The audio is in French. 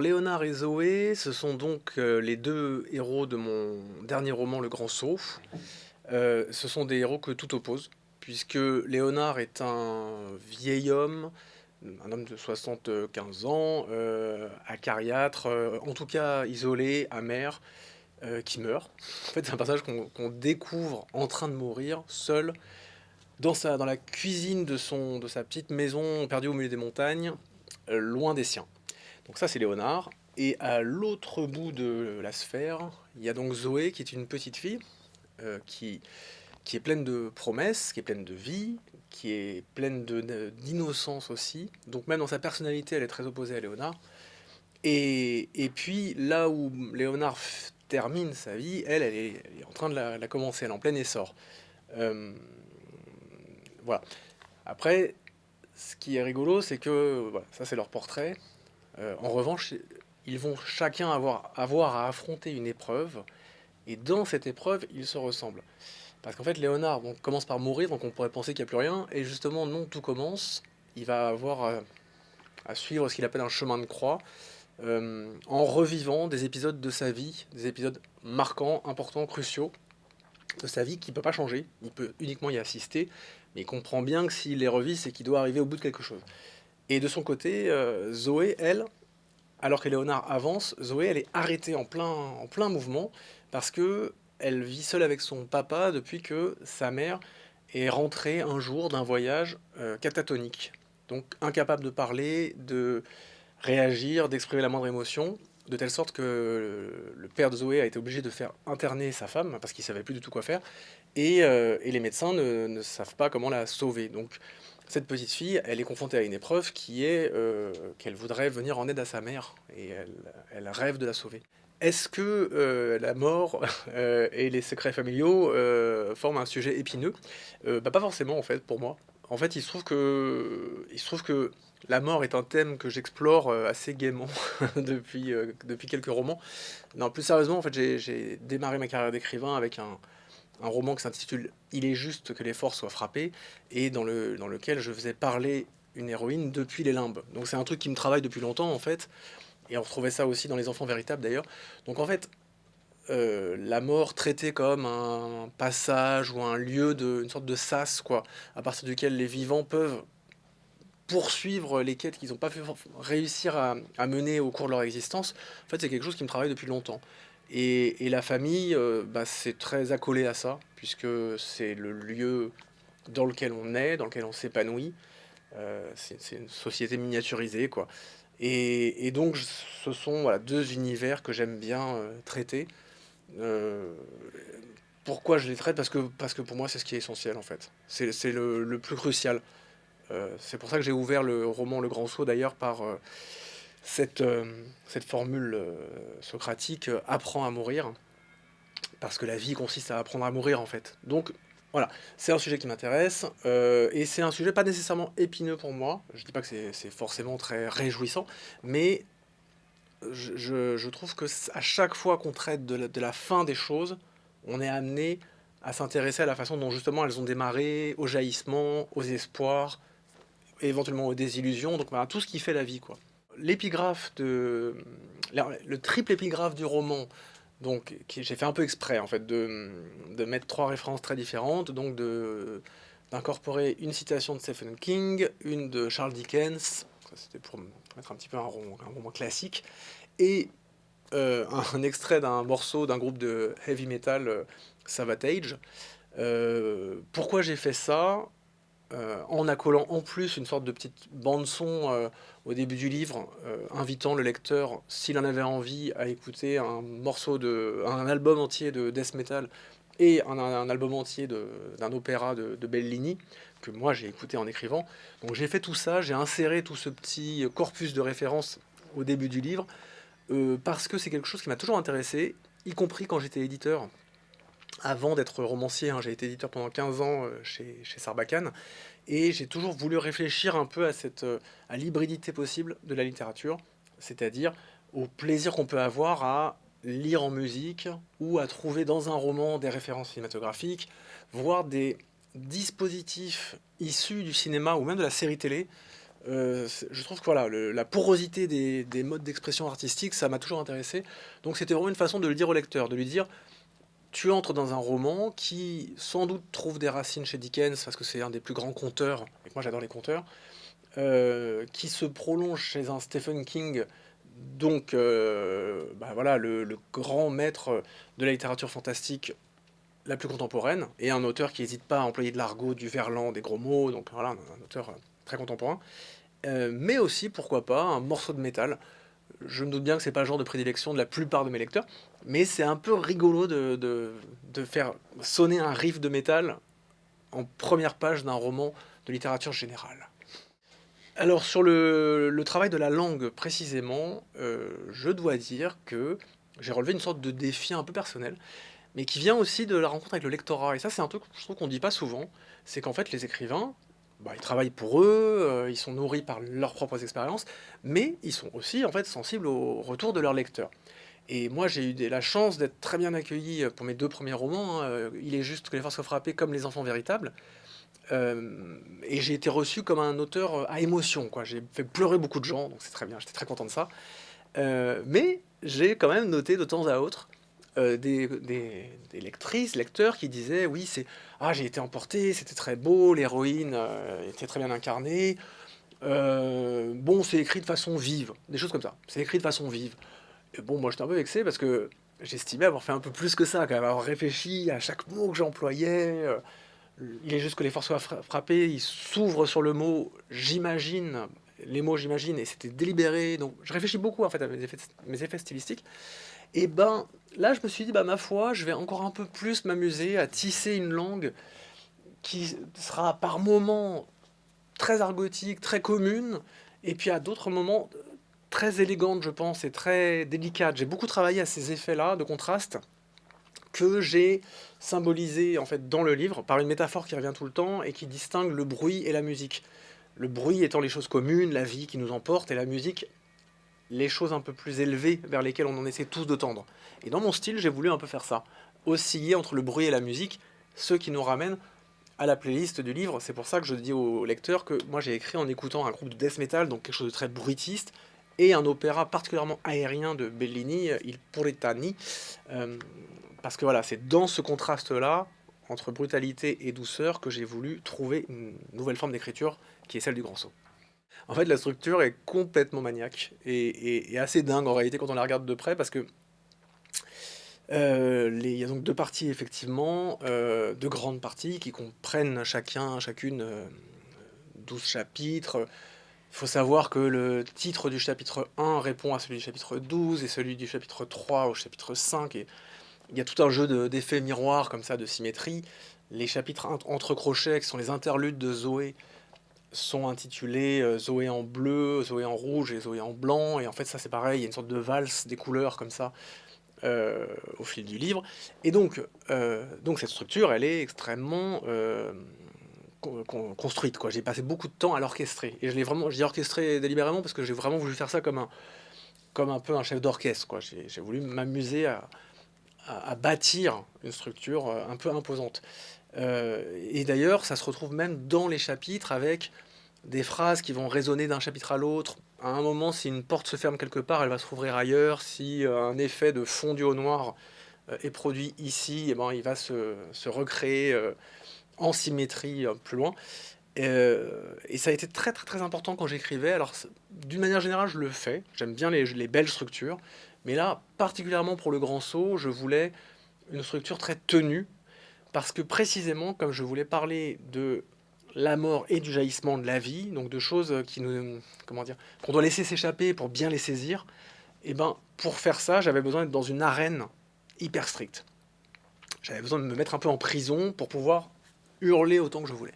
Léonard et Zoé, ce sont donc euh, les deux héros de mon dernier roman, Le Grand Saut. Euh, ce sont des héros que tout oppose, puisque Léonard est un vieil homme, un homme de 75 ans, euh, acariâtre, en tout cas isolé, amer, qui meurt. En fait, c'est un personnage qu'on découvre en train de mourir, seul, dans, sa, la cuisine de, sa petite maison perdue au milieu des montagnes, loin des siens. Donc ça, c'est Léonard. Et à l'autre bout de la sphère, il y a donc Zoé, qui est une petite fille, euh, qui, qui est pleine de promesses, qui est pleine de vie, qui est pleine d'innocence aussi. Donc même dans sa personnalité, elle est très opposée à Léonard. Et, et puis là où Léonard termine sa vie, elle, elle est, en train de la, la commencer, elle est en plein essor. Euh, voilà. Après, ce qui est rigolo, c'est que voilà, ça c'est leur portrait. Euh, en revanche, ils vont chacun avoir, à affronter une épreuve, et dans cette épreuve, ils se ressemblent. Parce qu'en fait, Léonard commence par mourir, donc on pourrait penser qu'il n'y a plus rien, et justement, non, tout commence. Il va avoir à suivre ce qu'il appelle un chemin de croix, euh, en revivant des épisodes de sa vie, des épisodes marquants, importants, cruciaux de sa vie qui ne peut pas changer. Il peut uniquement y assister, mais il comprend bien que s'il les revit, c'est qu'il doit arriver au bout de quelque chose. Et de son côté, euh, Zoé, elle, alors que Léonard avance, Zoé, elle est arrêtée en plein, en plein mouvement parce que elle vit seule avec son papa depuis que sa mère est rentrée un jour d'un voyage euh, catatonique. Donc incapable de parler, de réagir, d'exprimer la moindre émotion, de telle sorte que le père de Zoé a été obligé de faire interner sa femme parce qu'il savait plus du tout quoi faire, et, euh, les médecins ne, ne savent pas comment la sauver. Donc cette petite fille, elle est confrontée à une épreuve qui est euh, qu'elle voudrait venir en aide à sa mère, et elle, rêve de la sauver. Est-ce que euh, la mort euh, et les secrets familiaux forment un sujet épineux? Bah, Pas forcément en fait pour moi. En fait, il se trouve que, il se trouve que la mort est un thème que j'explore assez gaiement depuis, depuis quelques romans. Non, plus sérieusement, en fait, j'ai démarré ma carrière d'écrivain avec un, un roman qui s'intitule Il est juste que les forts soient frappés et dans, le, dans lequel je faisais parler une héroïne depuis les limbes. Donc c'est un truc qui me travaille depuis longtemps en fait. Et on retrouvait ça aussi dans Les Enfants Véritables d'ailleurs. Donc en fait, euh, la mort traitée comme un passage ou un lieu, de, une sorte de sas, quoi, à partir duquel les vivants peuvent poursuivre les quêtes qu'ils n'ont pas pu réussir à, à mener au cours de leur existence, en fait, c'est quelque chose qui me travaille depuis longtemps. Et, la famille, euh, bah, c'est très accolé à ça, puisque c'est le lieu dans lequel on est, dans lequel on s'épanouit. Euh, c'est une société miniaturisée, quoi. Et, donc, ce sont deux univers que j'aime bien euh, traiter. Pourquoi je les traite? Parce que, parce que pour moi, c'est ce qui est essentiel, en fait. C'est le, le plus crucial. C'est pour ça que j'ai ouvert le roman Le Grand Saut, d'ailleurs, par cette, euh, cette formule euh, socratique euh, apprends à mourir, parce que la vie consiste à apprendre à mourir, en fait. Donc, voilà, c'est un sujet qui m'intéresse, et c'est un sujet pas nécessairement épineux pour moi. Je dis pas que c'est forcément très réjouissant, mais je, trouve que à chaque fois qu'on traite de la, fin des choses, on est amené à s'intéresser à la façon dont justement elles ont démarré, au jaillissement, aux espoirs, éventuellement aux désillusions, donc voilà, tout ce qui fait la vie, quoi. L'épigraphe de... Le triple épigraphe du roman, donc, j'ai fait un peu exprès, en fait, de, de mettre trois références très différentes, donc d'incorporer une citation de Stephen King, une de Charles Dickens, c'était pour mettre un petit peu un roman classique, et euh, un extrait d'un morceau d'un groupe de heavy metal, euh, Savatage. Euh, pourquoi j'ai fait ça? Euh, En accolant en plus une sorte de petite bande-son euh, au début du livre, euh, invitant le lecteur, s'il en avait envie, à écouter un morceau de, un album entier de death metal et un, album entier d'un opéra de, de Bellini, que moi j'ai écouté en écrivant. Donc j'ai fait tout ça, j'ai inséré tout ce petit corpus de références au début du livre, parce que c'est quelque chose qui m'a toujours intéressé, y compris quand j'étais éditeur. Avant d'être romancier, hein, j'ai été éditeur pendant 15 ans euh, chez, chez Sarbacane, et j'ai toujours voulu réfléchir un peu à, cette, euh, à l'hybridité possible de la littérature, c'est-à-dire au plaisir qu'on peut avoir à lire en musique ou à trouver dans un roman des références cinématographiques, voire des dispositifs issus du cinéma ou même de la série télé. Euh, je trouve que voilà, la porosité des, modes d'expression artistique, ça m'a toujours intéressé. Donc c'était vraiment une façon de le dire au lecteur, de lui dire tu entres dans un roman qui sans doute trouve des racines chez Dickens, parce que c'est un des plus grands conteurs, et moi j'adore les conteurs, euh, qui se prolonge chez un Stephen King, donc euh, bah voilà, le, grand maître de la littérature fantastique la plus contemporaine, et un auteur qui n'hésite pas à employer de l'argot, du verlan, des gros mots, donc voilà, un auteur très contemporain. Euh, mais aussi, pourquoi pas, un morceau de métal. Je me doute bien que c'est pas le genre de prédilection de la plupart de mes lecteurs, mais c'est un peu rigolo de, de, faire sonner un riff de métal en première page d'un roman de littérature générale. Alors sur le, le travail de la langue précisément, euh, je dois dire que j'ai relevé une sorte de défi un peu personnel, mais qui vient aussi de la rencontre avec le lectorat. Et ça c'est un truc que je trouve qu'on dit pas souvent, c'est qu'en fait les écrivains, bah, ils travaillent pour eux, euh, ils sont nourris par leurs propres expériences, mais ils sont aussi en fait sensibles au retour de leurs lecteurs. Et moi, j'ai eu la chance d'être très bien accueilli pour mes deux premiers romans. Hein, euh, Il est juste que les forces soient frappées comme les enfants véritables. Euh, et j'ai été reçu comme un auteur à émotion. J'ai fait pleurer beaucoup de gens, donc c'est très bien, j'étais très content de ça. mais j'ai quand même noté de temps à autre euh, des, lectrices, lecteurs qui disaient oui c'est ah j'ai été emporté, c'était très beau, l'héroïne euh, était très bien incarnée. Euh, bon c'est écrit de façon vive, des choses comme ça. C'est écrit de façon vive. Bon moi j'étais un peu vexé parce que j'estimais avoir fait un peu plus que ça, quand même, avoir réfléchi à chaque mot que j'employais. il est juste que les forces soient frappées, il s'ouvre sur le mot j'imagine, les mots j'imagine, et c'était délibéré. Donc je réfléchis beaucoup en fait à mes effets, mes effets stylistiques. Et ben là, je me suis dit, bah ma foi, je vais encore un peu plus m'amuser à tisser une langue qui sera par moments très argotique, très commune, et puis à d'autres moments très élégante, je pense, et très délicate. J'ai beaucoup travaillé à ces effets-là de contraste que j'ai symbolisé en fait dans le livre par une métaphore qui revient tout le temps et qui distingue le bruit et la musique. Le bruit étant les choses communes, la vie qui nous emporte, et la musique les choses un peu plus élevées vers lesquelles on en essaie tous de tendre. Et dans mon style, j'ai voulu un peu faire ça. Osciller entre le bruit et la musique, ce qui nous ramène à la playlist du livre. C'est pour ça que je dis aux lecteurs que moi j'ai écrit en écoutant un groupe de death metal, donc quelque chose de très bruitiste, et un opéra particulièrement aérien de Bellini, Il Puritani. Euh, parce que voilà, c'est dans ce contraste-là, entre brutalité et douceur, que j'ai voulu trouver une nouvelle forme d'écriture qui est celle du grand saut. En fait, la structure est complètement maniaque et, assez dingue en réalité quand on la regarde de près parce que euh, il y a donc deux parties effectivement, euh, deux grandes parties qui comprennent chacun, chacune 12 euh, chapitres. Il faut savoir que le titre du chapitre 1 répond à celui du chapitre 12 et celui du chapitre 3 au chapitre 5. Et il y a tout un jeu d'effets miroirs comme ça, de symétrie. Les chapitres entre crochets, qui sont les interludes de Zoé, sont intitulés euh, Zoé en bleu, Zoé en rouge et Zoé en blanc. Et en fait, ça c'est pareil, il y a une sorte de valse des couleurs comme ça euh, au fil du livre. Et donc, euh, donc cette structure, elle est extrêmement construite. J'ai passé beaucoup de temps à l'orchestrer. Et je l'ai vraiment, je orchestré délibérément parce que j'ai vraiment voulu faire ça comme un, comme un peu un chef d'orchestre. J'ai voulu m'amuser à, à, bâtir une structure un peu imposante. et d'ailleurs, ça se retrouve même dans les chapitres avec des phrases qui vont résonner d'un chapitre à l'autre. À un moment, si une porte se ferme quelque part, elle va se rouvrir ailleurs. Si euh, un effet de fondu au noir euh, est produit ici, eh ben, il va se, recréer euh, en symétrie plus loin. et ça a été très très très important quand j'écrivais. Alors d'une manière générale, je le fais. J'aime bien les, les, belles structures. Mais là, particulièrement pour le grand saut, je voulais une structure très tenue. Parce que précisément, comme je voulais parler de la mort et du jaillissement de la vie, donc de choses qui nous, comment dire, qu'on doit laisser s'échapper pour bien les saisir. Et eh ben, pour faire ça, j'avais besoin d'être dans une arène hyper stricte. J'avais besoin de me mettre un peu en prison pour pouvoir hurler autant que je voulais.